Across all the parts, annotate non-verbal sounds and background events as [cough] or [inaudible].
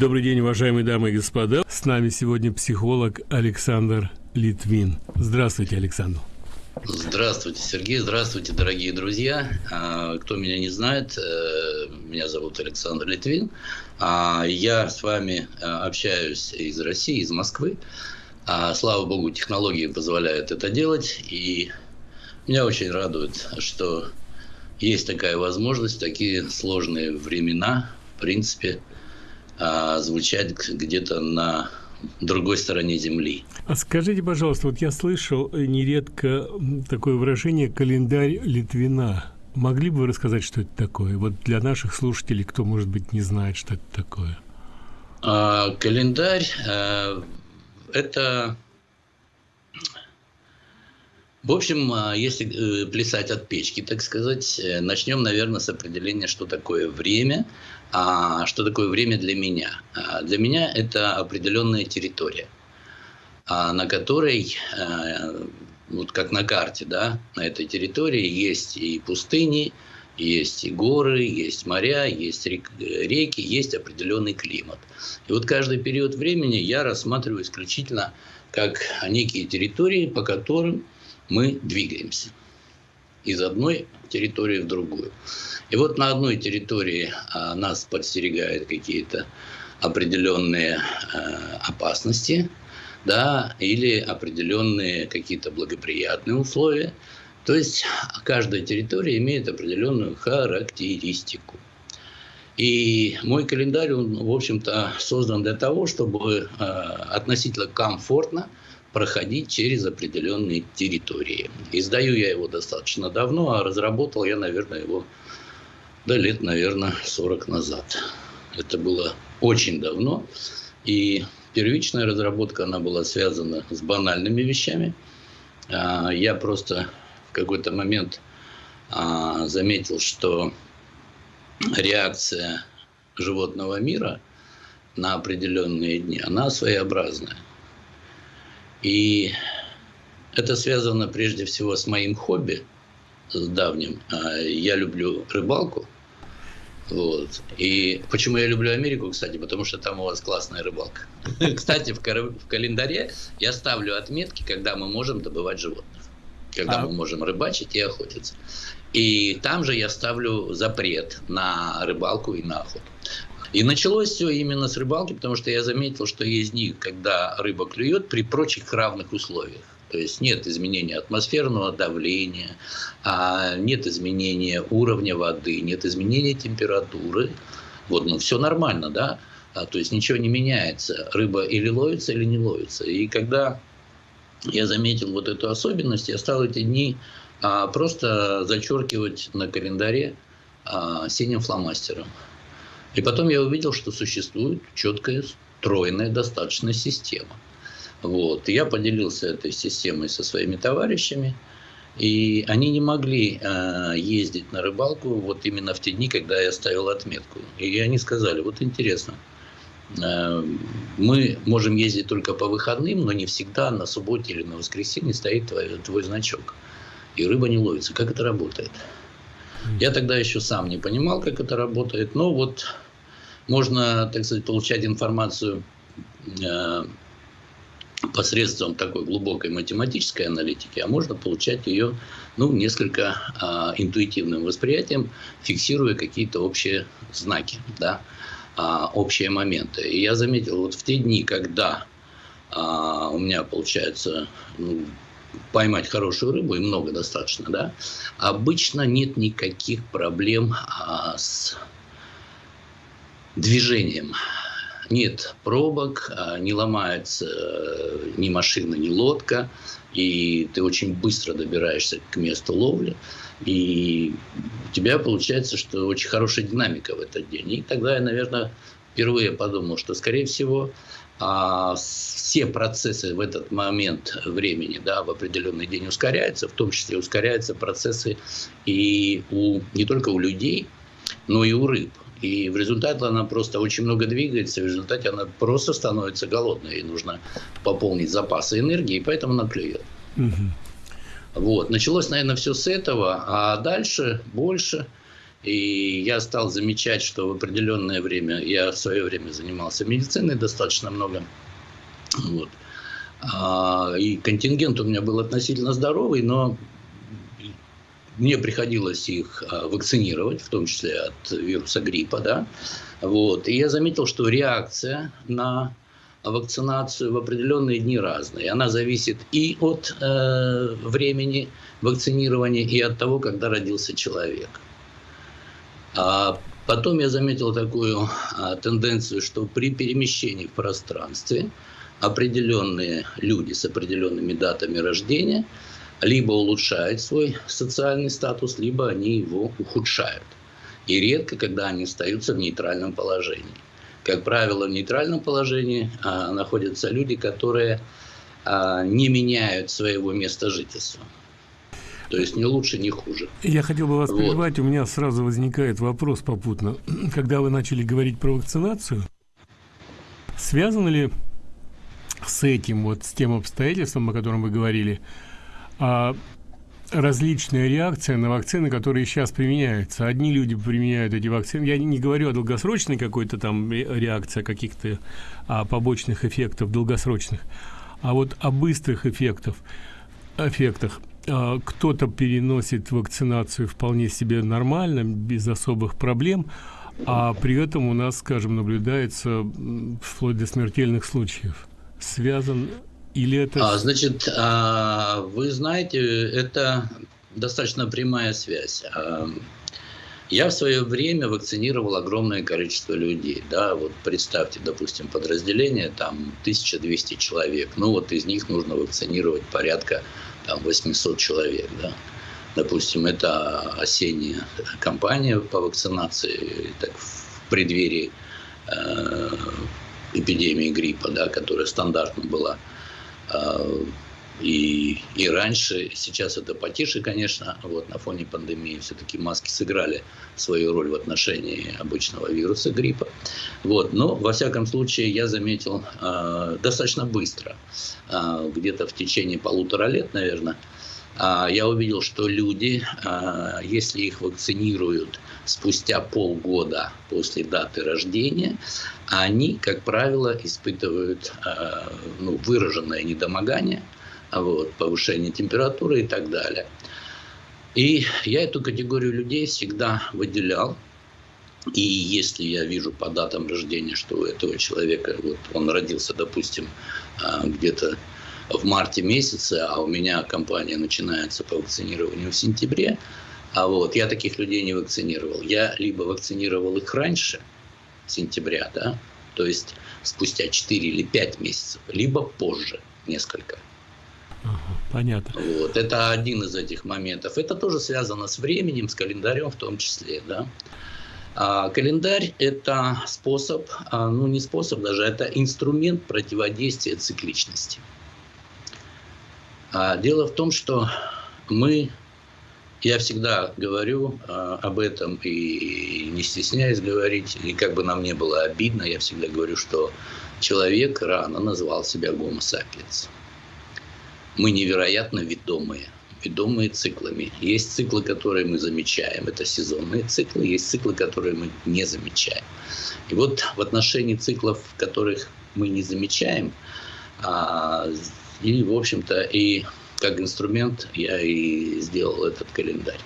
Добрый день, уважаемые дамы и господа. С нами сегодня психолог Александр Литвин. Здравствуйте, Александр. Здравствуйте, Сергей. Здравствуйте, дорогие друзья. А, кто меня не знает, э, меня зовут Александр Литвин. А, я с вами э, общаюсь из России, из Москвы. А, слава богу, технологии позволяют это делать. И меня очень радует, что есть такая возможность, такие сложные времена, в принципе, звучать где-то на другой стороне Земли. А скажите, пожалуйста, вот я слышал нередко такое выражение «календарь Литвина». Могли бы вы рассказать, что это такое? Вот для наших слушателей, кто, может быть, не знает, что это такое. А, календарь а, это в общем, а, если э, плясать от печки, так сказать, э, начнем, наверное, с определения, что такое время, а что такое время для меня. А, для меня это определенная территория, а, на которой, э, вот как на карте, да, на этой территории есть и пустыни, есть и горы, есть моря, есть реки, есть определенный климат. И вот каждый период времени я рассматриваю исключительно как некие территории, по которым мы двигаемся из одной территории в другую. И вот на одной территории а, нас подстерегают какие-то определенные а, опасности, да, или определенные какие-то благоприятные условия. То есть каждая территория имеет определенную характеристику. И мой календарь, он, в общем-то, создан для того, чтобы э, относительно комфортно проходить через определенные территории. Издаю я его достаточно давно, а разработал я, наверное, его до лет, наверное, 40 назад. Это было очень давно. И первичная разработка, она была связана с банальными вещами. А, я просто в какой-то момент а, заметил, что реакция животного мира на определенные дни, она своеобразная. И это связано прежде всего с моим хобби, с давним. А, я люблю рыбалку. Вот. И почему я люблю Америку, кстати, потому что там у вас классная рыбалка. [laughs] Кстати, в, в календаре я ставлю отметки, когда мы можем добывать животных, когда а... мы можем рыбачить и охотиться. И там же я ставлю запрет на рыбалку и на охоту. И началось все именно с рыбалки, потому что я заметил, что есть дни, когда рыба клюет при прочих равных условиях. То есть нет изменения атмосферного давления, а нет изменения уровня воды, нет изменения температуры. Вот, ну все нормально, да? А, то есть ничего не меняется. Рыба или ловится, или не ловится. И когда я заметил вот эту особенность, я стал эти дни а, просто зачеркивать на календаре синим фломастером. И потом я увидел, что существует четкая, стройная достаточно система. Вот. И я поделился этой системой со своими товарищами. И они не могли э, ездить на рыбалку вот именно в те дни, когда я ставил отметку. И они сказали, вот интересно, э, мы можем ездить только по выходным, но не всегда на субботе или на воскресенье стоит твой, твой значок. И рыба не ловится. Как это работает? Я тогда еще сам не понимал, как это работает, но вот можно, так сказать, получать информацию э, посредством такой глубокой математической аналитики, а можно получать ее ну, несколько э, интуитивным восприятием, фиксируя какие-то общие знаки, да, э, общие моменты. И я заметил, вот в те дни, когда э, у меня получается ну, поймать хорошую рыбу, и много достаточно, да, обычно нет никаких проблем а, с движением. Нет пробок, а, не ломается э, ни машина, ни лодка, и ты очень быстро добираешься к месту ловли, и у тебя получается, что очень хорошая динамика в этот день. И тогда я, наверное, впервые подумал, что, скорее всего, а, все процессы в этот момент времени, да, в определенный день ускоряются, в том числе ускоряются процессы и у, не только у людей, но и у рыб. И в результате она просто очень много двигается, в результате она просто становится голодной. Ей нужно пополнить запасы энергии, и поэтому она клюет. Угу. Вот. Началось, наверное, все с этого, а дальше больше И я стал замечать, что в определенное время, я в свое время занимался медициной достаточно много, вот. А, и контингент у меня был относительно здоровый, но мне приходилось их а, вакцинировать, в том числе от вируса гриппа, да, вот, и я заметил, что реакция на вакцинацию в определенные дни разная. Она зависит и от э, времени вакцинирования, и от того, когда родился человек. А потом я заметил такую а, тенденцию, что при перемещении в пространстве определенные люди с определенными датами рождения либо улучшают свой социальный статус, либо они его ухудшают. И редко, когда они остаются в нейтральном положении. Как правило, в нейтральном положении а, находятся люди, которые а, не меняют своего места жительства. То есть не лучше, не хуже. Я хотел бы вас вот. прервать. У меня сразу возникает вопрос попутно. [clears throat] Когда вы начали говорить про вакцинацию, связано ли с этим, вот с тем обстоятельством, о котором вы говорили, различная реакция на вакцины, которые сейчас применяются. Одни люди применяют эти вакцины. Я не говорю о долгосрочной какой-то там реакции, о каких-то а, побочных эффектов долгосрочных, а вот о быстрых эффектов, эффектах. А, кто-то переносит вакцинацию вполне себе нормально, без особых проблем, а при этом у нас, скажем, наблюдается вплоть до смертельных случаев. Связан или это... А, значит, а, вы знаете, это достаточно прямая связь. А, я в свое время вакцинировал огромное количество людей. Да, вот представьте, допустим, подразделение, там 1200 человек. Ну вот из них нужно вакцинировать порядка там, 800 человек. Да. Допустим, это осенняя кампания по вакцинации так, в преддверии э, эпидемии гриппа, да, которая стандартно была. Э, и, и раньше, сейчас это потише, конечно, вот на фоне пандемии все-таки маски сыграли свою роль в отношении обычного вируса гриппа. Вот, но, во всяком случае, я заметил э, достаточно быстро, э, где-то в течение полутора лет, наверное, э, я увидел, что люди, э, если их вакцинируют спустя полгода после даты рождения, они, как правило, испытывают э, ну, выраженное недомогание – вот, повышение температуры и так далее. И я эту категорию людей всегда выделял. И если я вижу по датам рождения, что у этого человека, вот он родился, допустим, а, где-то в марте месяце, а у меня компания начинается по вакцинированию в сентябре, а вот я таких людей не вакцинировал. Я либо вакцинировал их раньше, сентября, да, то есть спустя 4 или 5 месяцев, либо позже несколько. Понятно. Вот, это один из этих моментов. Это тоже связано с временем, с календарем в том числе. Да? А календарь – это способ, а, ну не способ даже, это инструмент противодействия цикличности. А дело в том, что мы, я всегда говорю а, об этом и не стесняюсь говорить, и как бы нам не было обидно, я всегда говорю, что человек рано назвал себя гомо сапиенс мы невероятно ведомые, ведомые циклами. Есть циклы, которые мы замечаем, это сезонные циклы, есть циклы, которые мы не замечаем. И вот в отношении циклов, которых мы не замечаем, а, и, в общем-то, и как инструмент я и сделал этот календарь.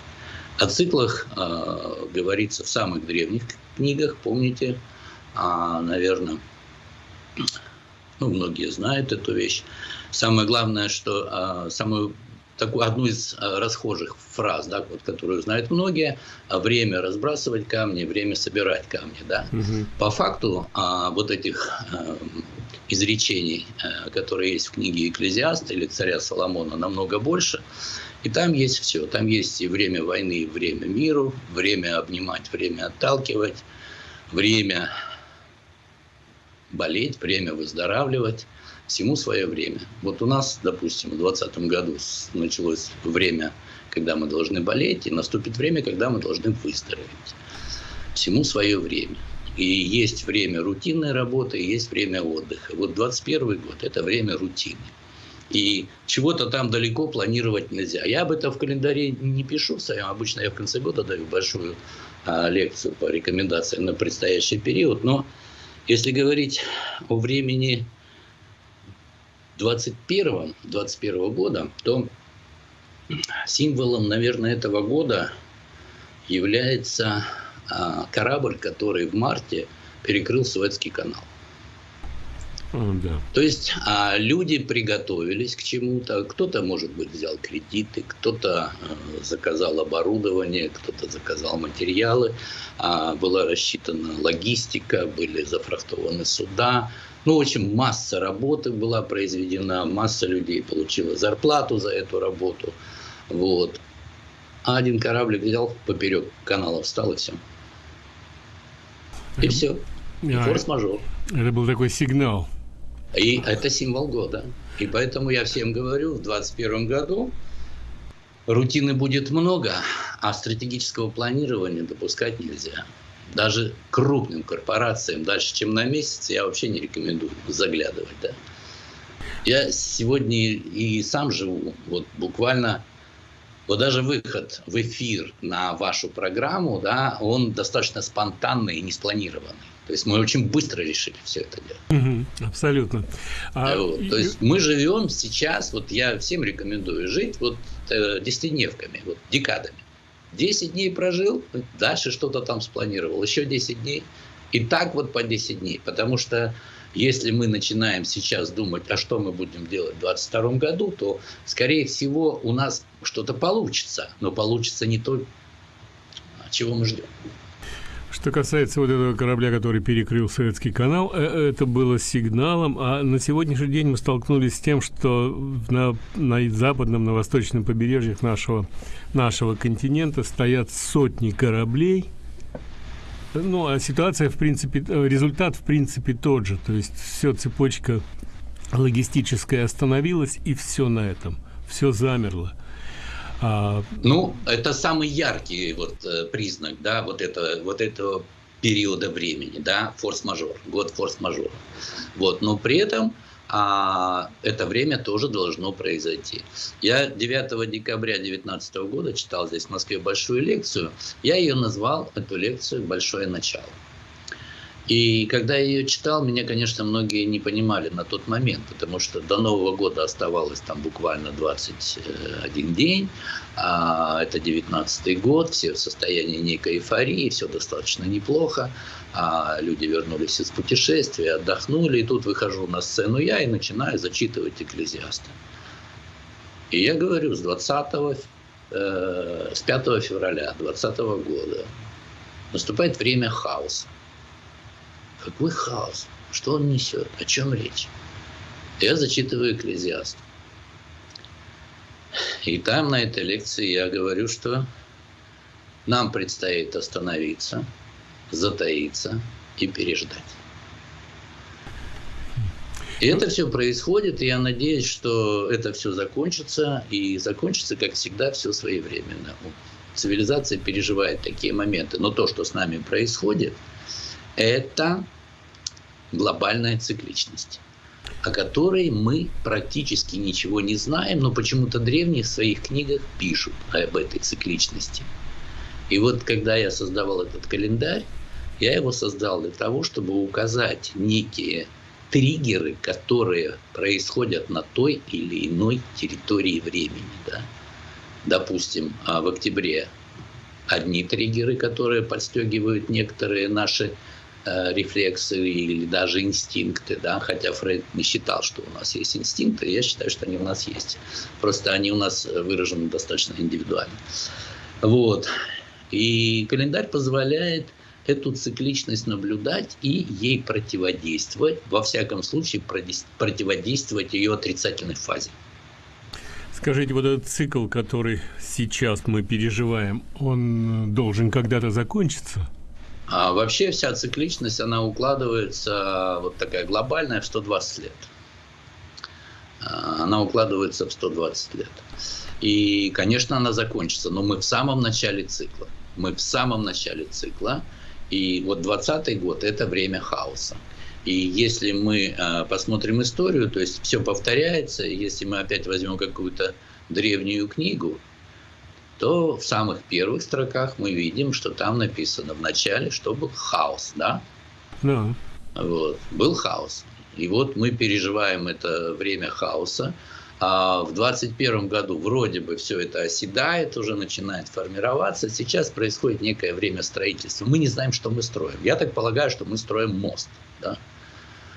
О циклах э, говорится в самых древних книгах, помните, а, наверное, ну, многие знают эту вещь. Самое главное, что а, самую такую одну из а, расхожих фраз, да, вот, которую знают многие, а, время разбрасывать камни, время собирать камни. Да. Угу. По факту а, вот этих а, изречений, а, которые есть в книге Экклезиаста или царя Соломона, намного больше. И там есть все. Там есть и время войны, и время миру, время обнимать, время отталкивать, время болеть, время выздоравливать всему свое время. Вот у нас, допустим, в 2020 году началось время, когда мы должны болеть, и наступит время, когда мы должны выздороветь. Всему свое время. И есть время рутинной работы, и есть время отдыха. Вот 21 год – это время рутины. И чего-то там далеко планировать нельзя. Я об этом в календаре не пишу своем. Обычно я в конце года даю большую а, лекцию по рекомендациям на предстоящий период. Но если говорить о времени 21 21 года, то символом, наверное, этого года является корабль, который в марте перекрыл Суэцкий канал. Да. То есть а, люди приготовились к чему-то. Кто-то, может быть, взял кредиты, кто-то а, заказал оборудование, кто-то заказал материалы. А, была рассчитана логистика, были зафрахтованы суда. Ну, в общем, масса работы была произведена, масса людей получила зарплату за эту работу. Вот. А один кораблик взял поперек канала, встал и все. И все. И а, форс-мажор. Это был такой сигнал. И это символ года. И поэтому я всем говорю, в 2021 году рутины будет много, а стратегического планирования допускать нельзя. Даже крупным корпорациям дальше, чем на месяц, я вообще не рекомендую заглядывать. Да. Я сегодня и сам живу, вот буквально вот даже выход в эфир на вашу программу, да, он достаточно спонтанный и не спланированный. То есть мы очень быстро решили все это делать. Угу, абсолютно. А... Вот, то есть мы живем сейчас, вот я всем рекомендую жить вот э, десятидневками, вот декадами. 10 дней прожил, дальше что-то там спланировал, еще 10 дней. И так вот по 10 дней. Потому что если мы начинаем сейчас думать, а что мы будем делать в 2022 году, то, скорее всего, у нас что-то получится. Но получится не то, чего мы ждем. Что касается вот этого корабля, который перекрыл Советский канал, э, это было сигналом, а на сегодняшний день мы столкнулись с тем, что на, на западном, на восточном побережьях нашего, нашего континента стоят сотни кораблей, ну, а ситуация, в принципе, э, результат, в принципе, тот же. То есть все цепочка логистическая остановилась, и все на этом. Все замерло. А... Ну, это самый яркий вот э, признак, да, вот, это, вот этого периода времени, да, форс-мажор, год форс-мажора. Вот, но при этом а это время тоже должно произойти. Я 9 декабря 2019 года читал здесь в Москве большую лекцию. Я ее назвал, эту лекцию, «Большое начало». И когда я ее читал, меня, конечно, многие не понимали на тот момент, потому что до Нового года оставалось там буквально 21 день, а это 19 год, все в состоянии некой эйфории, все достаточно неплохо, а люди вернулись из путешествия, отдохнули, и тут выхожу на сцену я и начинаю зачитывать экклезиаста. И я говорю, с 20 э, с 5 февраля 2020 года наступает время хаоса. Какой хаос? Что он несет? О чем речь? Я зачитываю экклезиаст. И там на этой лекции я говорю, что нам предстоит остановиться, затаиться и переждать. И это все происходит, и я надеюсь, что это все закончится, и закончится, как всегда, все своевременно. Цивилизация переживает такие моменты, но то, что с нами происходит – это глобальная цикличность, о которой мы практически ничего не знаем, но почему-то древние в своих книгах пишут об этой цикличности. И вот когда я создавал этот календарь, я его создал для того, чтобы указать некие триггеры, которые происходят на той или иной территории времени. Да? Допустим, а, в октябре одни триггеры, которые подстегивают некоторые наши рефлексы или даже инстинкты, да, хотя Фрейд не считал, что у нас есть инстинкты, я считаю, что они у нас есть. Просто они у нас выражены достаточно индивидуально. Вот. И календарь позволяет эту цикличность наблюдать и ей противодействовать, во всяком случае противодействовать ее отрицательной фазе. Скажите, вот этот цикл, который сейчас мы переживаем, он должен когда-то закончиться? А вообще вся цикличность, она укладывается, вот такая глобальная, в 120 лет. А, она укладывается в 120 лет. И, конечно, она закончится, но мы в самом начале цикла. Мы в самом начале цикла. И вот 20 год – это время хаоса. И если мы а, посмотрим историю, то есть все повторяется, если мы опять возьмем какую-то древнюю книгу, то в самых первых строках мы видим, что там написано в начале, что был хаос, да? Да. Вот, был хаос. И вот мы переживаем это время хаоса. А в 2021 году вроде бы все это оседает, уже начинает формироваться. Сейчас происходит некое время строительства. Мы не знаем, что мы строим. Я так полагаю, что мы строим мост. Да?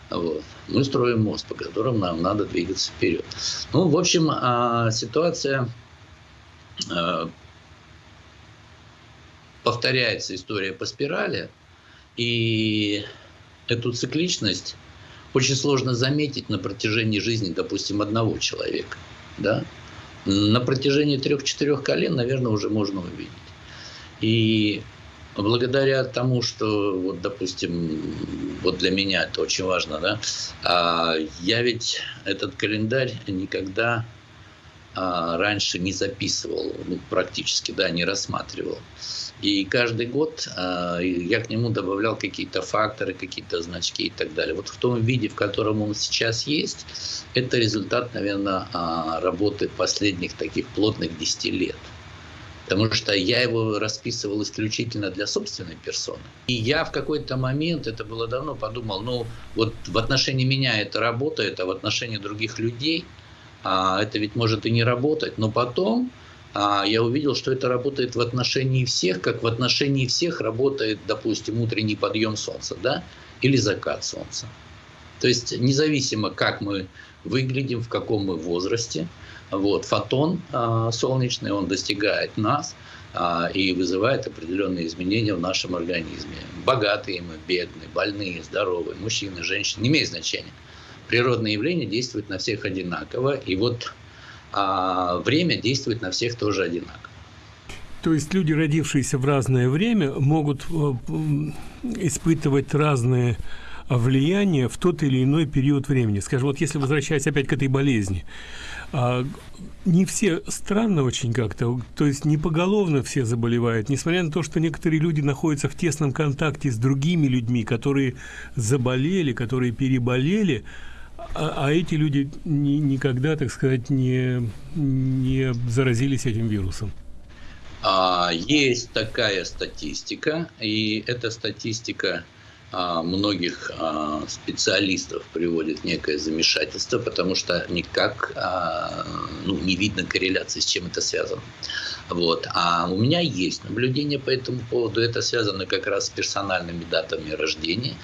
Вот. Мы строим мост, по которому нам надо двигаться вперед. Ну, в общем, а, ситуация повторяется история по спирали, и эту цикличность очень сложно заметить на протяжении жизни, допустим, одного человека. Да? На протяжении трех-четырех колен, наверное, уже можно увидеть. И благодаря тому, что, вот, допустим, вот для меня это очень важно, да, а я ведь этот календарь никогда а, раньше не записывал, ну, практически, да, не рассматривал. И каждый год а, я к нему добавлял какие-то факторы, какие-то значки и так далее. Вот в том виде, в котором он сейчас есть, это результат, наверное, а, работы последних таких плотных 10 лет. Потому что я его расписывал исключительно для собственной персоны. И я в какой-то момент, это было давно, подумал, ну вот в отношении меня это работает, а в отношении других людей а, это ведь может и не работать. Но потом а я увидел, что это работает в отношении всех, как в отношении всех работает, допустим, утренний подъем солнца, да, или закат солнца. То есть независимо, как мы выглядим, в каком мы возрасте, вот, фотон а, солнечный, он достигает нас а, и вызывает определенные изменения в нашем организме. Богатые мы, бедные, больные, здоровые, мужчины, женщины, не имеет значения. Природные явления действуют на всех одинаково, и вот а время действует на всех тоже одинаково. То есть люди, родившиеся в разное время, могут э, испытывать разные влияния в тот или иной период времени. Скажем, вот если возвращаясь опять к этой болезни, а, не все странно очень как-то, то есть не поголовно все заболевают, несмотря на то, что некоторые люди находятся в тесном контакте с другими людьми, которые заболели, которые переболели, а, а эти люди ни, никогда, так сказать, не, не заразились этим вирусом? А, есть такая статистика, и эта статистика а, многих а, специалистов приводит некое замешательство, потому что никак а, ну, не видно корреляции, с чем это связано. Вот. А у меня есть наблюдение по этому поводу. Это связано как раз с персональными датами рождения,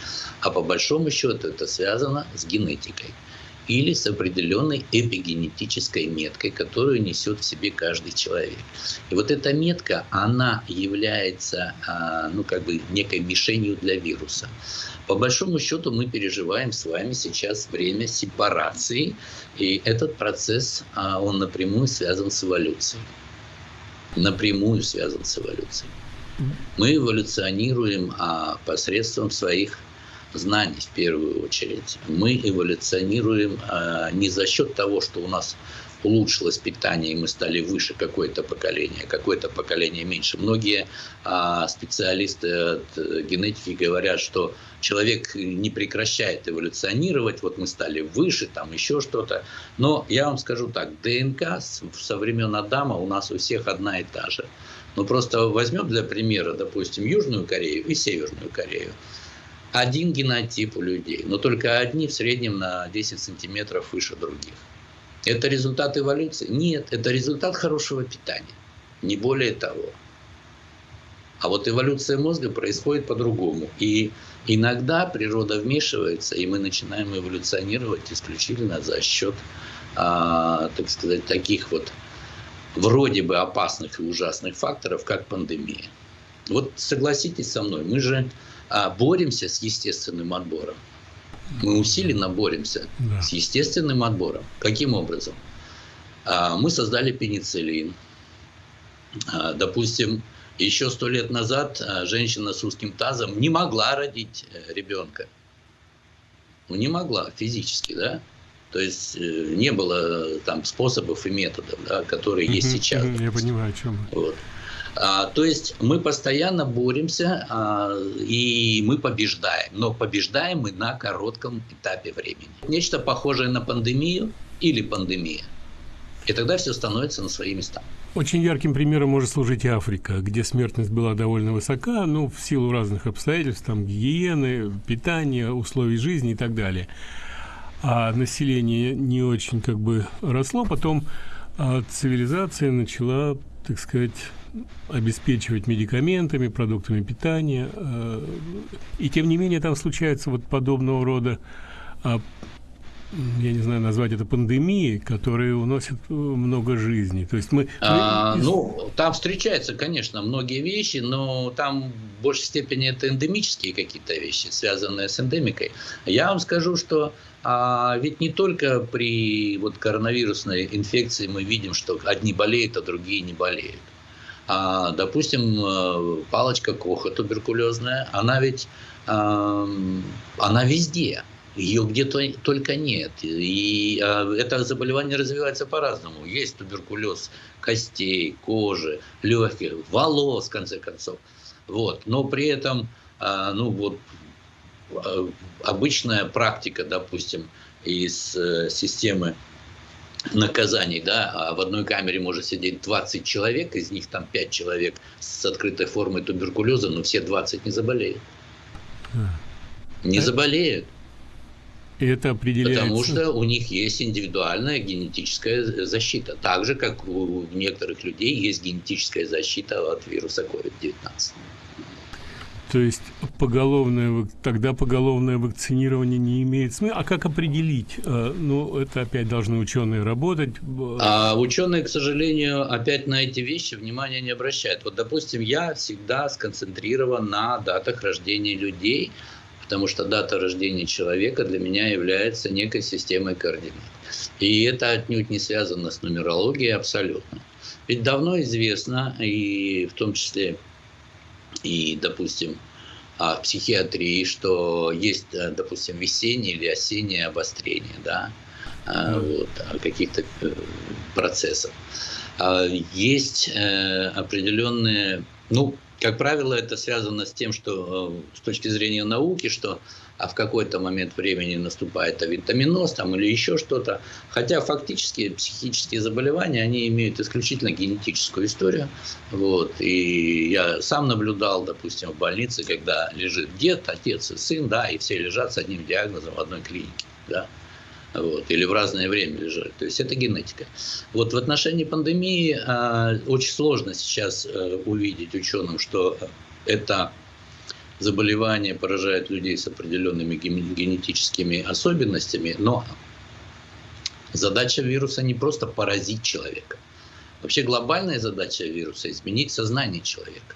а по большому счету это связано с генетикой или с определенной эпигенетической меткой, которую несет в себе каждый человек. И вот эта метка, она является а, ну, как бы некой мишенью для вируса. По большому счету мы переживаем с вами сейчас время сепарации, и этот процесс, а, он напрямую связан с эволюцией. Напрямую связан с эволюцией. Мы эволюционируем а, посредством своих знаний в первую очередь. Мы эволюционируем э, не за счет того, что у нас улучшилось питание, и мы стали выше какое-то поколение, какое-то поколение меньше. Многие а, специалисты от генетики говорят, что человек не прекращает эволюционировать, вот мы стали выше, там еще что-то. Но я вам скажу так, ДНК со времен Адама у нас у всех одна и та же. Ну просто возьмем для примера, допустим, Южную Корею и Северную Корею один генотип у людей, но только одни в среднем на 10 сантиметров выше других. Это результат эволюции? Нет, это результат хорошего питания, не более того. А вот эволюция мозга происходит по-другому. И иногда природа вмешивается, и мы начинаем эволюционировать исключительно за счет, а, так сказать, таких вот вроде бы опасных и ужасных факторов, как пандемия. Вот согласитесь со мной, мы же а, боремся с естественным отбором. Мы усиленно боремся да. с естественным отбором. Каким образом? А, мы создали пенициллин. А, допустим, еще сто лет назад женщина с узким тазом не могла родить э, ребенка. Ну, не могла физически, да? То есть э, не было там способов и методов, да, которые есть сейчас. Я понимаю, о чем. Вот. А, то есть мы постоянно боремся, а, и мы побеждаем. Но побеждаем мы на коротком этапе времени. Нечто похожее на пандемию или пандемия. И тогда все становится на свои места. Очень ярким примером может служить Африка, где смертность была довольно высока, ну, в силу разных обстоятельств, там, гигиены, питания, условий жизни и так далее. А население не очень как бы росло, потом а цивилизация начала, так сказать, обеспечивать медикаментами, продуктами питания. Э, и тем не менее там случаются вот подобного рода а, я не знаю, назвать это пандемией, которые уносят э, много жизней. То есть мы... А, мы... Ну, там встречаются, конечно, многие вещи, но там в большей степени это эндемические какие-то вещи, связанные с эндемикой. Я вам скажу, что а, ведь не только при вот, коронавирусной инфекции мы видим, что одни болеют, а другие не болеют. А, допустим, э, палочка Коха туберкулезная, она ведь а, она везде ее где-то только нет. И а, это заболевание развивается по-разному. Есть туберкулез костей, кожи, легких, волос, в конце концов. Вот. Но при этом, а, ну вот, а, обычная практика, допустим, из э, системы наказаний, да, а в одной камере может сидеть 20 человек, из них там 5 человек с открытой формой туберкулеза, но все 20 не заболеют. Не заболеют. Это определяется... Потому что у них есть индивидуальная генетическая защита. Так же, как у некоторых людей есть генетическая защита от вируса COVID-19. То есть поголовное, тогда поголовное вакцинирование не имеет смысла. А как определить? Э, ну, это опять должны ученые работать. А ученые, к сожалению, опять на эти вещи внимания не обращают. Вот, допустим, я всегда сконцентрирован на датах рождения людей, потому что дата рождения человека для меня является некой системой координат. И это отнюдь не связано с нумерологией абсолютно. Ведь давно известно, и в том числе, и, допустим, в психиатрии, что есть, допустим, весеннее или осеннее обострение, да, mm. вот, каких-то э, процессов. А есть э, определенные, ну, как правило, это связано с тем, что э, с точки зрения науки, что а в какой-то момент времени наступает авитаминоз там, или еще что-то. Хотя фактически психические заболевания, они имеют исключительно генетическую историю. Вот. И я сам наблюдал, допустим, в больнице, когда лежит дед, отец и сын, да, и все лежат с одним диагнозом в одной клинике. Да вот, или в разное время лежали. То есть это генетика. Вот в отношении пандемии э, очень сложно сейчас э, увидеть ученым, что это заболевание поражает людей с определенными генетическими особенностями, но задача вируса не просто поразить человека. Вообще глобальная задача вируса – изменить сознание человека.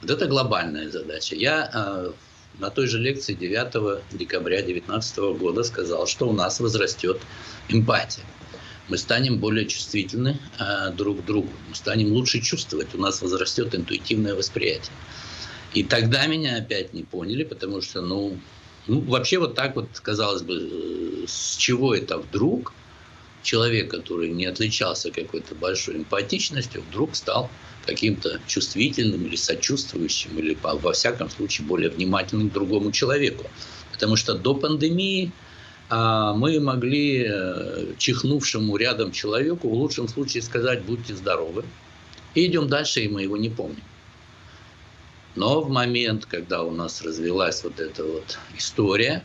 Вот это глобальная задача. Я э, на той же лекции 9 декабря 2019 года сказал, что у нас возрастет эмпатия. Мы станем более чувствительны э, друг к другу, мы станем лучше чувствовать, у нас возрастет интуитивное восприятие. И тогда меня опять не поняли, потому что, ну, ну вообще вот так вот, казалось бы, э, с чего это вдруг человек, который не отличался какой-то большой эмпатичностью, вдруг стал каким-то чувствительным или сочувствующим, или во всяком случае более внимательным к другому человеку. Потому что до пандемии а, мы могли э, чихнувшему рядом человеку в лучшем случае сказать «будьте здоровы», и идем дальше, и мы его не помним. Но в момент, когда у нас развилась вот эта вот история,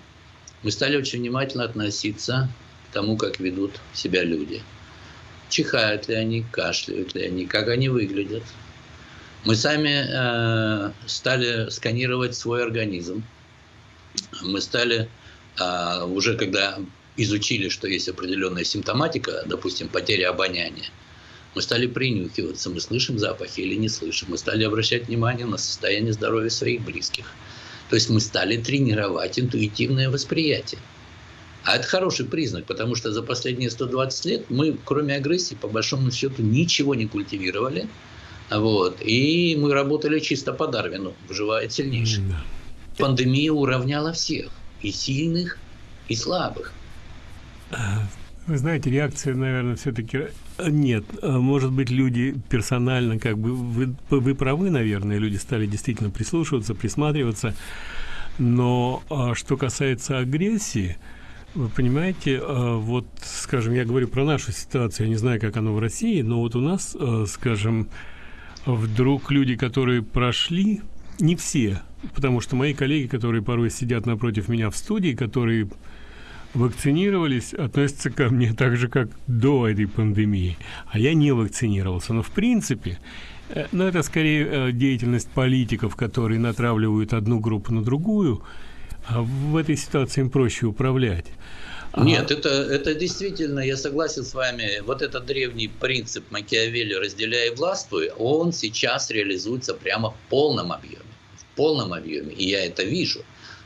мы стали очень внимательно относиться к тому, как ведут себя люди – чихают ли они, кашляют ли они, как они выглядят. Мы сами э, стали сканировать свой организм. Мы стали э, уже, когда изучили, что есть определенная симптоматика, допустим, потеря обоняния, мы стали принюхиваться, мы слышим запахи или не слышим. Мы стали обращать внимание на состояние здоровья своих близких. То есть мы стали тренировать интуитивное восприятие. А это хороший признак, потому что за последние 120 лет мы, кроме агрессии, по большому счету ничего не культивировали. Вот, и мы работали чисто по Дарвину, выживает сильнейший. Да. Пандемия уравняла всех, и сильных, и слабых. Вы знаете, реакция, наверное, все-таки э, нет. А может быть, люди персонально, как бы, вы, вы правы, наверное, люди стали действительно прислушиваться, присматриваться. Но а что касается агрессии, вы понимаете, вот, скажем, я говорю про нашу ситуацию, я не знаю, как оно в России, но вот у нас, скажем, вдруг люди, которые прошли, не все, потому что мои коллеги, которые порой сидят напротив меня в студии, которые вакцинировались, относятся ко мне так же, как до этой пандемии. А я не вакцинировался. Но в принципе, э, ну, это скорее э, деятельность политиков, которые натравливают одну группу на другую, а в этой ситуации им проще управлять. А Нет, это, это действительно, я согласен с вами, вот этот древний принцип Макиавелли «разделяй и властвуй», он сейчас реализуется прямо в полном объеме. В полном объеме, и я это вижу.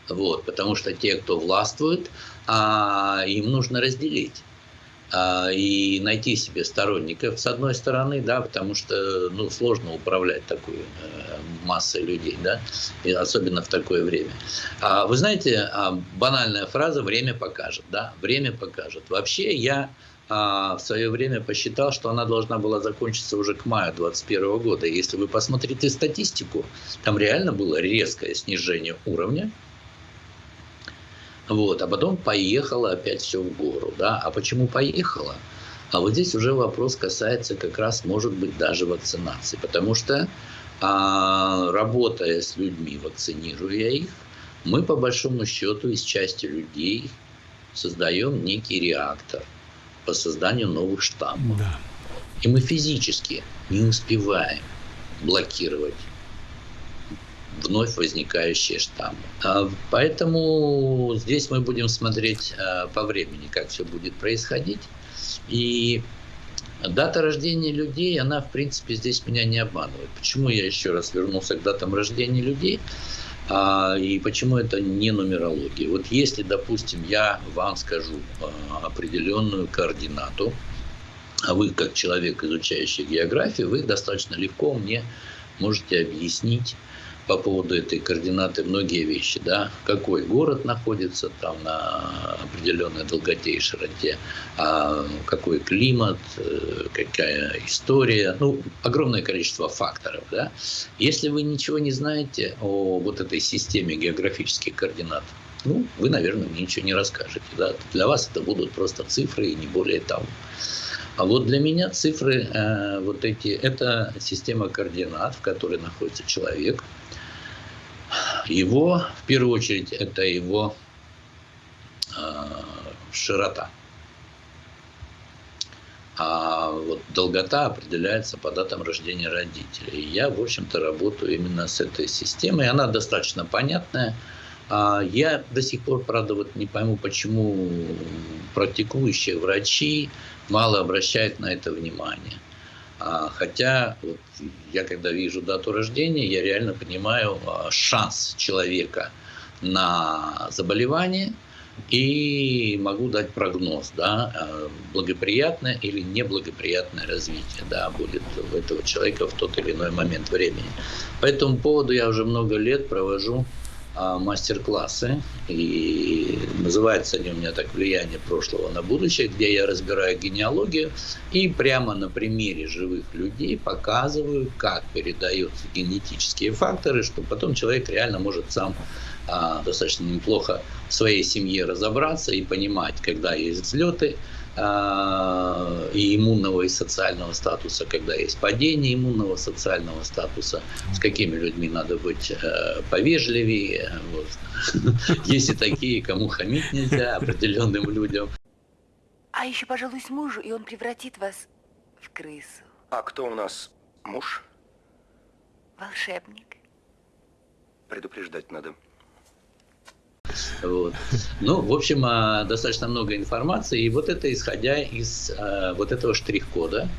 Вот, потому что те, кто властвует, а, им нужно разделить а, и найти себе сторонников, с одной стороны, да, потому что ну, сложно управлять такой э, массой людей, да, и особенно в такое время. А, вы знаете, а, банальная фраза «время покажет», да, «время покажет». Вообще я а, в свое время посчитал, что она должна была закончиться уже к маю 2021 года. Если вы посмотрите статистику, там реально было резкое снижение уровня вот, а потом поехала опять все в гору. Да? А почему поехала? А вот здесь уже вопрос касается как раз, может быть, даже вакцинации. Потому что, а, работая с людьми, вакцинируя их, мы по большому счету из части людей создаем некий реактор по созданию новых штаммов. Да. И мы физически не успеваем блокировать вновь возникающие штаммы. А, поэтому здесь мы будем смотреть а, по времени, как все будет происходить. И дата рождения людей, она, в принципе, здесь меня не обманывает. Почему я еще раз вернулся к датам рождения людей? А, и почему это не нумерология? Вот если, допустим, я вам скажу определенную координату, а вы, как человек, изучающий географию, вы достаточно легко мне можете объяснить, по поводу этой координаты многие вещи, да, какой город находится там на определенной долготе и широте, а какой климат, э, какая история, ну, огромное количество факторов, да. Если вы ничего не знаете о вот этой системе географических координат, ну, вы, наверное, мне ничего не расскажете, да. Для вас это будут просто цифры и не более того. А вот для меня цифры э, вот эти, это система координат, в которой находится человек, его, в первую очередь, это его э, широта. А вот долгота определяется по датам рождения родителей. Я, в общем-то, работаю именно с этой системой. Она достаточно понятная. А я до сих пор, правда, вот не пойму, почему практикующие врачи мало обращают на это внимание. А, хотя я когда вижу дату рождения, я реально понимаю а, шанс человека на заболевание и могу дать прогноз, да, а, благоприятное или неблагоприятное развитие да, будет у этого человека в тот или иной момент времени. По этому поводу я уже много лет провожу мастер-классы, и называются они у меня так «Влияние прошлого на будущее», где я разбираю генеалогию и прямо на примере живых людей показываю, как передаются генетические факторы, что потом человек реально может сам а, достаточно неплохо в своей семье разобраться и понимать, когда есть взлеты, а, и иммунного и социального статуса, когда есть падение иммунного социального статуса, с какими людьми надо быть э, повежливее. Вот. [laughs] Есть и такие, кому хамить нельзя, определенным людям. А еще пожалуйсь мужу, и он превратит вас в крысу. А кто у нас муж? Волшебник. Предупреждать надо. Вот. Ну, в общем, а, достаточно много информации, и вот это исходя из а, вот этого штрих-кода,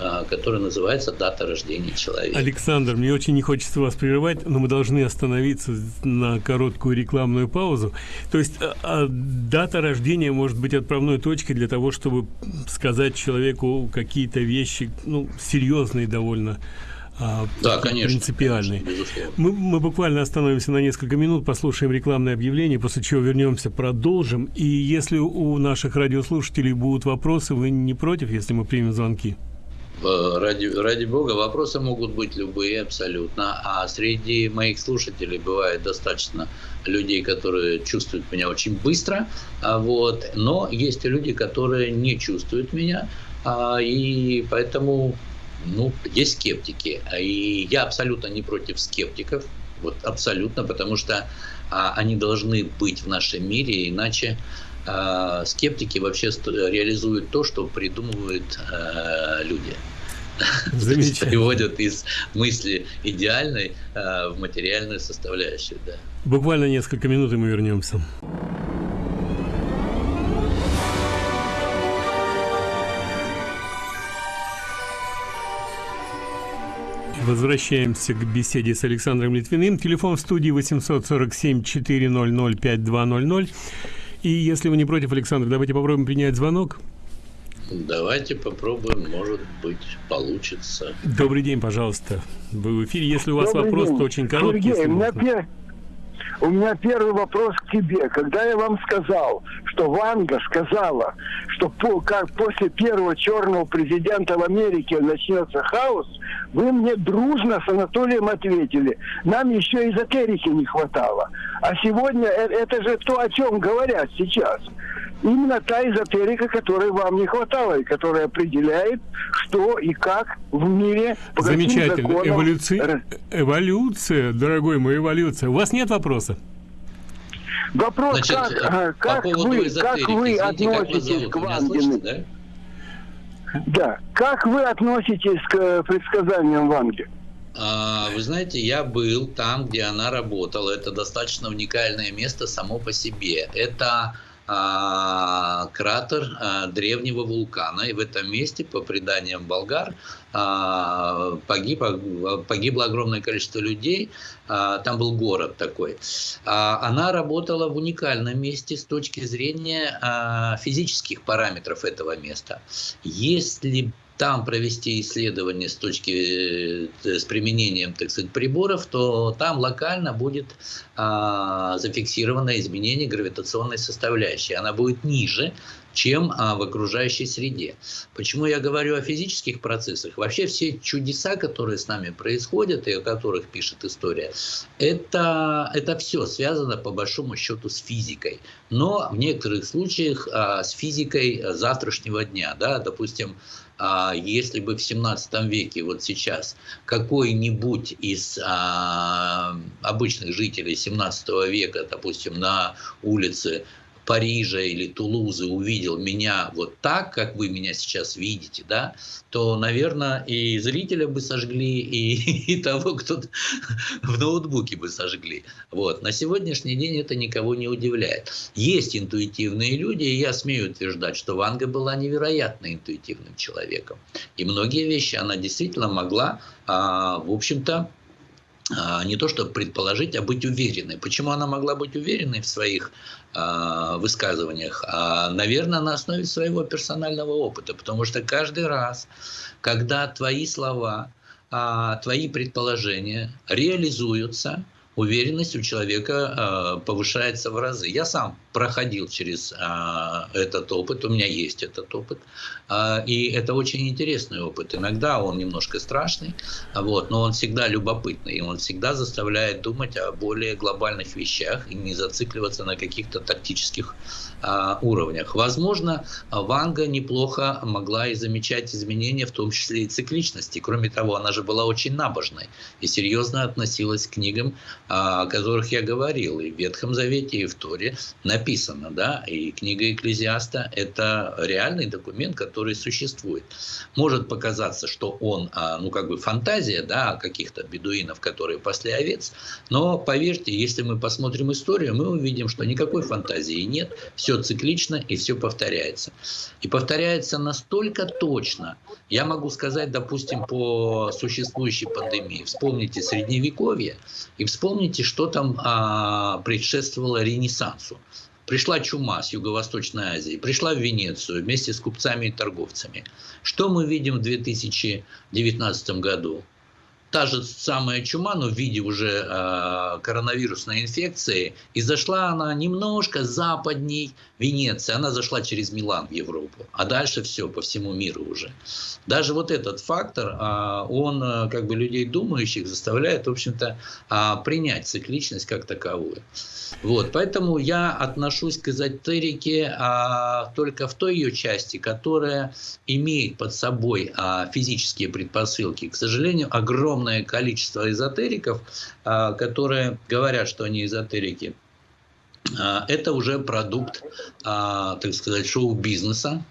а, который называется «Дата рождения человека». Александр, мне очень не хочется вас прерывать, но мы должны остановиться на короткую рекламную паузу. То есть а, дата рождения может быть отправной точкой для того, чтобы сказать человеку какие-то вещи, ну, серьезные довольно, а, да, конечно, принципиальный. мы, мы буквально остановимся на несколько минут, послушаем рекламное объявление, после чего вернемся, продолжим. И если у наших радиослушателей будут вопросы, вы не против, если мы примем звонки? Э, ради, ради бога, вопросы могут быть любые абсолютно. А среди моих слушателей бывает достаточно людей, которые чувствуют меня очень быстро. А вот, но есть и люди, которые не чувствуют меня. А, и поэтому ну, есть скептики. И я абсолютно не против скептиков. Вот абсолютно, потому что а, они должны быть в нашем мире, иначе а, скептики вообще реализуют то, что придумывают а, люди. Переводят из мысли идеальной а, в материальную составляющую. Да. Буквально несколько минут, и мы вернемся. Возвращаемся к беседе с Александром Литвиным. Телефон в студии 847-400-5200. И если вы не против, Александр, давайте попробуем принять звонок. Давайте попробуем, может быть, получится. Добрый день, пожалуйста. Вы в эфире. Если у вас Добрый вопрос, день. то очень короткий. Сергей, у меня, пер... у меня первый вопрос к тебе. Когда я вам сказал, что Ванга сказала, что по, как после первого черного президента в Америке начнется хаос, вы мне дружно с Анатолием ответили. Нам еще эзотерики не хватало. А сегодня э, это же то, о чем говорят сейчас именно та эзотерика, которой вам не хватало, и которая определяет, что и как в мире по Замечательно. Законам... Эволюция, эволюция, дорогой мой, эволюция. У вас нет вопроса? Вопрос, Значит, как, э, как, вы, как вы относитесь к Вангину? Да? да. Как вы относитесь к э, предсказаниям Ванги? А, вы знаете, я был там, где она работала. Это достаточно уникальное место само по себе. Это а, кратер а, древнего вулкана. И в этом месте, по преданиям болгар, а, погиб, погибло огромное количество людей. Там был город такой. Она работала в уникальном месте с точки зрения физических параметров этого места. Если там провести исследование с точки э, с применением, так сказать, приборов, то там локально будет а, зафиксировано изменение гравитационной составляющей. Она будет ниже, чем а, в окружающей среде. Почему я говорю о физических процессах? Вообще все чудеса, которые с нами происходят и о которых пишет история, это, это все связано по большому счету с физикой. Но в некоторых случаях а, с физикой завтрашнего дня. Да? Допустим, а если бы в 17 веке, вот сейчас, какой-нибудь из а, обычных жителей 17 века, допустим, на улице Парижа или Тулузы увидел меня вот так, как вы меня сейчас видите, да, то, наверное, и зрителя бы сожгли, и, [laughs] и того, кто [laughs] в ноутбуке бы сожгли. Вот. На сегодняшний день это никого не удивляет. Есть интуитивные люди, и я смею утверждать, что Ванга была невероятно интуитивным человеком. И многие вещи она действительно могла, а, в общем-то, не то чтобы предположить, а быть уверенной. Почему она могла быть уверенной в своих э, высказываниях? А, наверное, на основе своего персонального опыта, потому что каждый раз, когда твои слова, э, твои предположения реализуются, уверенность у человека э, повышается в разы. Я сам проходил через э, этот опыт, у меня есть этот опыт, э, и это очень интересный опыт. Иногда он немножко страшный, вот, но он всегда любопытный, и он всегда заставляет думать о более глобальных вещах и не зацикливаться на каких-то тактических э, уровнях. Возможно, Ванга неплохо могла и замечать изменения, в том числе и цикличности. Кроме того, она же была очень набожной и серьезно относилась к книгам о которых я говорил, и в Ветхом Завете, и в Торе написано, да, и книга Экклезиаста – это реальный документ, который существует. Может показаться, что он, а, ну, как бы фантазия, да, каких-то бедуинов, которые пасли овец, но поверьте, если мы посмотрим историю, мы увидим, что никакой фантазии нет, все циклично и все повторяется. И повторяется настолько точно, я могу сказать, допустим, по существующей пандемии, вспомните Средневековье и вспомните что там а, предшествовало Ренессансу. Пришла чума с Юго-Восточной Азии, пришла в Венецию вместе с купцами и торговцами. Что мы видим в 2019 году? Та же самая чума, но в виде уже э, коронавирусной инфекции, и зашла она немножко западней Венеции, она зашла через Милан в Европу, а дальше все по всему миру уже. Даже вот этот фактор, э, он э, как бы людей думающих заставляет, в общем-то, э, принять цикличность как таковую. Вот, поэтому я отношусь к эзотерике а, только в той ее части, которая имеет под собой а, физические предпосылки. К сожалению, огромное количество эзотериков, а, которые говорят, что они эзотерики, а, это уже продукт, а, так сказать, шоу-бизнеса,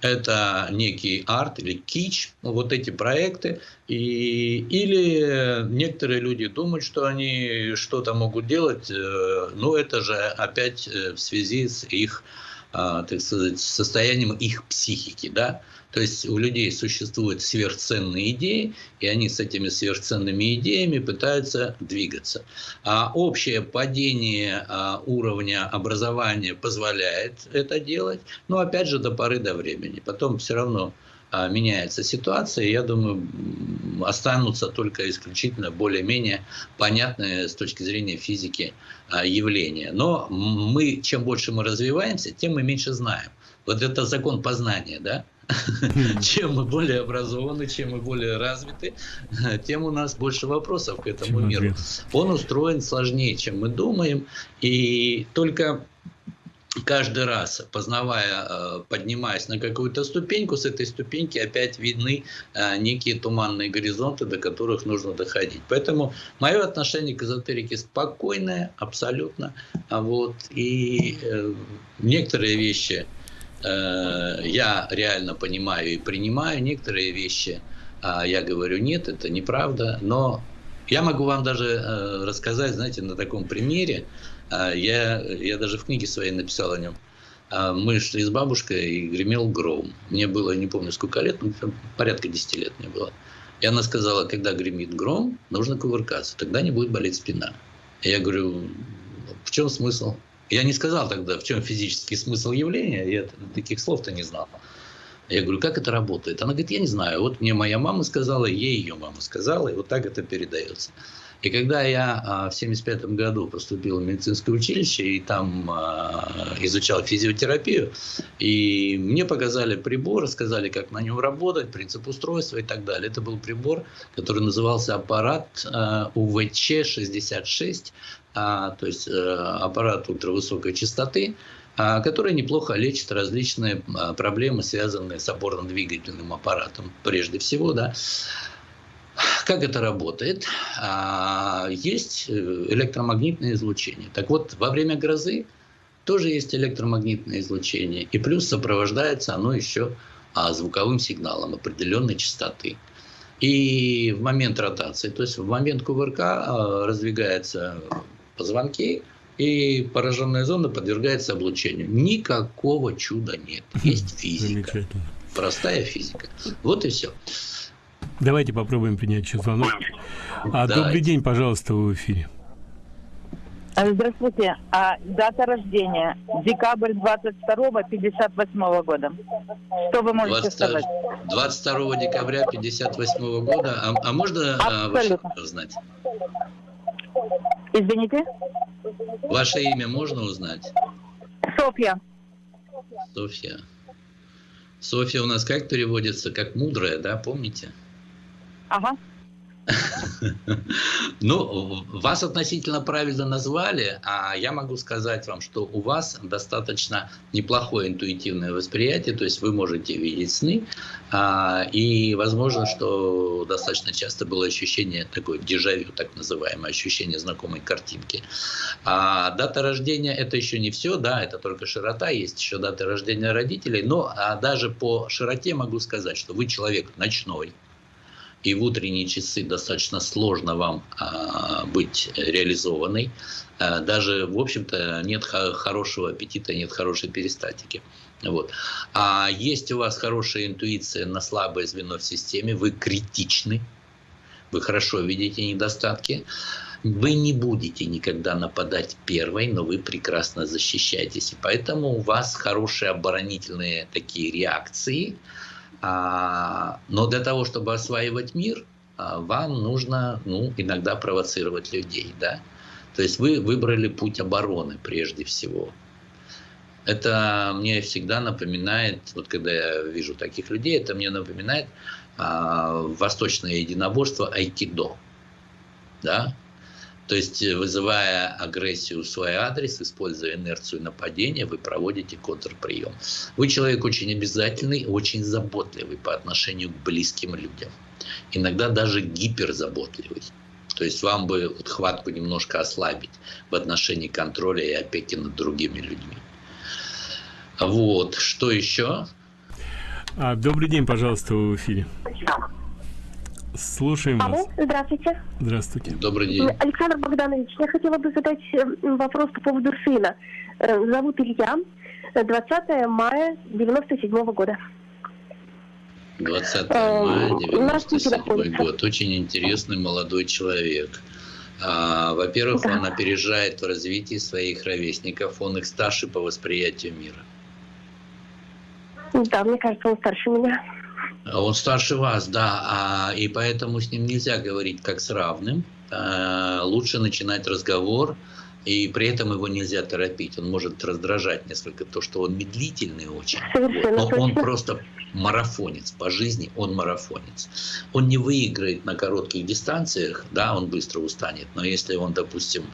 это некий арт или кич, вот эти проекты, и, или некоторые люди думают, что они что-то могут делать, э, но это же опять э, в связи с их, так сказать, состоянием их психики, да, то есть у людей существуют сверхценные идеи, и они с этими сверхценными идеями пытаются двигаться. А общее падение а, уровня образования позволяет это делать, но опять же до поры до времени. Потом все равно а, меняется ситуация, и я думаю, останутся только исключительно более-менее понятные с точки зрения физики а, явления. Но мы, чем больше мы развиваемся, тем мы меньше знаем. Вот это закон познания, да? Чем мы более образованы, чем мы более развиты, [laughs] тем у нас больше вопросов к этому миру. Он устроен сложнее, чем мы думаем, и только каждый раз, познавая, э, поднимаясь на какую-то ступеньку, с этой ступеньки опять видны э, некие туманные горизонты, до которых нужно доходить. Поэтому мое отношение к эзотерике спокойное, абсолютно. А вот, и э, некоторые вещи Э, я реально понимаю и принимаю некоторые вещи, а я говорю, нет, это неправда, но я могу вам даже э, рассказать, знаете, на таком примере, э, я, я даже в книге своей написал о нем. Мы шли с бабушкой, и гремел гром. Мне было, не помню, сколько лет, ну, порядка 10 лет мне было. И она сказала, когда гремит гром, нужно кувыркаться, тогда не будет болеть спина. Я говорю, в чем смысл? Я не сказал тогда, в чем физический смысл явления, я таких слов-то не знал. Я говорю, как это работает? Она говорит, я не знаю. Вот мне моя мама сказала, ей ее мама сказала, и вот так это передается. И когда я а, в 1975 году поступил в медицинское училище и там а, изучал физиотерапию, и мне показали прибор, сказали, как на нем работать, принцип устройства и так далее. Это был прибор, который назывался аппарат а, УВЧ-66, а, то есть э, аппарат ультравысокой частоты, который неплохо лечит различные проблемы, связанные с опорно-двигательным аппаратом, прежде всего, да. Как это работает? Есть э, электромагнитное излучение. Так вот, во время грозы тоже есть электромагнитное излучение, и плюс сопровождается оно еще звуковым сигналом определенной частоты. И в момент ротации, то есть в момент кувырка раздвигается позвонки, и пораженная зона подвергается облучению. Никакого чуда нет. Есть [laughs] физика. Простая физика. Вот и все. Давайте попробуем принять еще звонок. А, добрый день, пожалуйста, вы в эфире. А, здравствуйте. А дата рождения? Декабрь 22 58 года. Что вы можете 20, сказать? 22 декабря 58 года. А, а можно а, ваше узнать? Извините? Ваше имя можно узнать? Софья. Софья. Софья у нас как переводится? Как мудрая, да, помните? Ага. [laughs] Ну, вас относительно правильно назвали, а я могу сказать вам, что у вас достаточно неплохое интуитивное восприятие, то есть вы можете видеть сны, а, и возможно, что достаточно часто было ощущение такое дежавю, так называемое, ощущение знакомой картинки. А дата рождения это еще не все, да, это только широта, есть еще дата рождения родителей, но а даже по широте могу сказать, что вы человек ночной, и в утренние часы достаточно сложно вам а, быть реализованной. А, даже, в общем-то, нет хорошего аппетита, нет хорошей перистатики. Вот. А есть у вас хорошая интуиция на слабое звено в системе, вы критичны, вы хорошо видите недостатки. Вы не будете никогда нападать первой, но вы прекрасно защищаетесь. И поэтому у вас хорошие оборонительные такие реакции – но для того, чтобы осваивать мир, а, вам нужно ну, иногда провоцировать людей. Да? То есть вы выбрали путь обороны прежде всего. Это мне всегда напоминает, вот когда я вижу таких людей, это мне напоминает а, восточное единоборство айкидо. Да? То есть, э, вызывая агрессию в свой адрес, используя инерцию нападения, вы проводите контрприем. Вы человек очень обязательный, очень заботливый по отношению к близким людям. Иногда даже гиперзаботливый. То есть вам бы вот хватку немножко ослабить в отношении контроля и опеки над другими людьми. Вот, что еще? А, добрый день, пожалуйста, в эфире. Слушаем Алло, вас. здравствуйте. Здравствуйте. Добрый день. Александр Богданович, я хотела бы задать э, вопрос по поводу сына. Э, Зовут Илья. Э, 20 мая 97 года. 20 Э, мая у нас не 97 находится. год. Очень интересный молодой человек. А, Во-первых, Да. он опережает в развитии своих ровесников, он их старше по восприятию мира. Да, мне кажется, он старше меня. Он старше вас, да, а, и поэтому с ним нельзя говорить как с равным. А, Лучше начинать разговор, и при этом его нельзя торопить. Он может раздражать несколько то, что он медлительный очень. Совершенно. Но он точно. просто марафонец по жизни, он марафонец. Он не выиграет на коротких дистанциях, да, он быстро устанет. Но если он, допустим,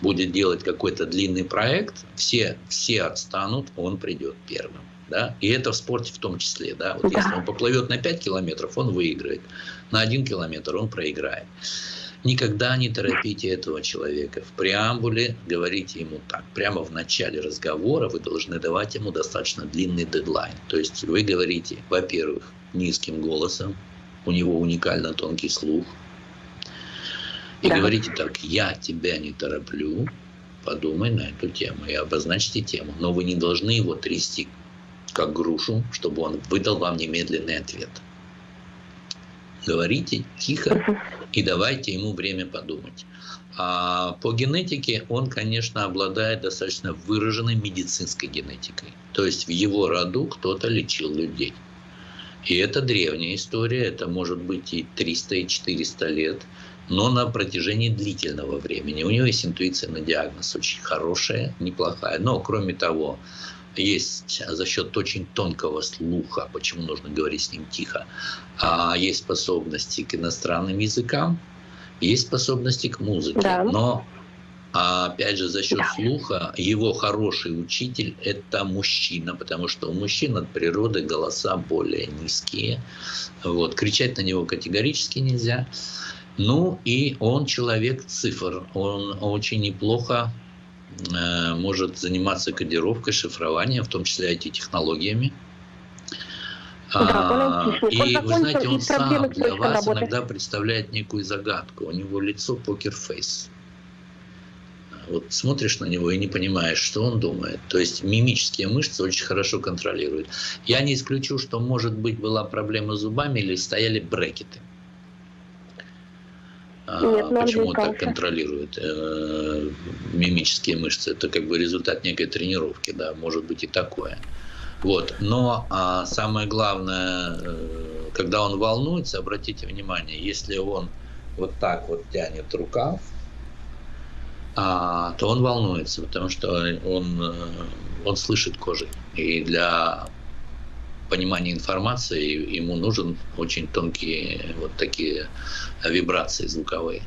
будет делать какой-то длинный проект, все, все отстанут, он придет первым. Да? И это в спорте в том числе. Да? Вот Да. Если он поплывет на 5 километров, он выиграет. На 1 километр он проиграет. Никогда не торопите этого человека. В преамбуле говорите ему так. Прямо в начале разговора вы должны давать ему достаточно длинный дедлайн. То есть вы говорите, во-первых, низким голосом, у него уникально тонкий слух. И Да. говорите так, я тебя не тороплю, подумай на эту тему и обозначьте тему. Но вы не должны его трясти как грушу, чтобы он выдал вам немедленный ответ. Говорите тихо [laughs] и давайте ему время подумать. А по генетике он, конечно, обладает достаточно выраженной медицинской генетикой. То есть в его роду кто-то лечил людей. И это древняя история, это может быть и 300, и 400 лет, но на протяжении длительного времени. У него есть интуиция на диагноз очень хорошая, неплохая. Но, кроме того, есть за счет очень тонкого слуха, почему нужно говорить с ним тихо, а есть способности к иностранным языкам, есть способности к музыке. Да. Но а, опять же, за счет Да. слуха его хороший учитель – это мужчина, потому что у мужчин от природы голоса более низкие. Вот. Кричать на него категорически нельзя. Ну и он человек цифр. Он очень неплохо может заниматься кодировкой, шифрованием, в том числе IT-технологиями. Да, А, и вы знаете, он сам для вас работы. иногда представляет некую загадку. У него лицо покерфейс. Вот смотришь на него и не понимаешь, что он думает. То есть мимические мышцы очень хорошо контролирует. Я не исключу, что, может быть, была проблема с зубами или стояли брекеты. А, Нет, Почему он так контролирует э, мимические мышцы? Это как бы результат некой тренировки, да, может быть и такое. Вот. Но а, самое главное, э, когда он волнуется, обратите внимание, если он вот так вот тянет рукав, а, то он волнуется, потому что он, э, он слышит кожей. И для понимания информации ему нужен очень тонкие вот такие вибрации звуковые.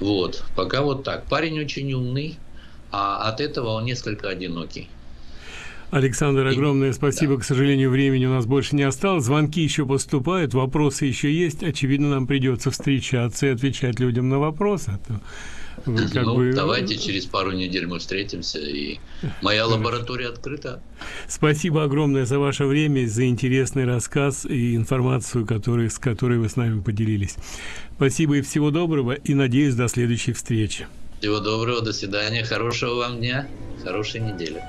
Вот. Пока вот так. Парень очень умный, а от этого он несколько одинокий. Александр, огромное спасибо. К сожалению, времени у нас больше не осталось. Звонки еще поступают, вопросы еще есть. Очевидно, нам придется встречаться и отвечать людям на вопросы. Вы как ну, бы- давайте через пару недель мы встретимся, и [laughs] моя лаборатория открыта. Спасибо огромное за ваше время, за интересный рассказ и информацию, который, с которой вы с нами поделились. Спасибо и всего доброго, и надеюсь, до следующей встречи. Всего доброго, до свидания, хорошего вам дня, хорошей недели.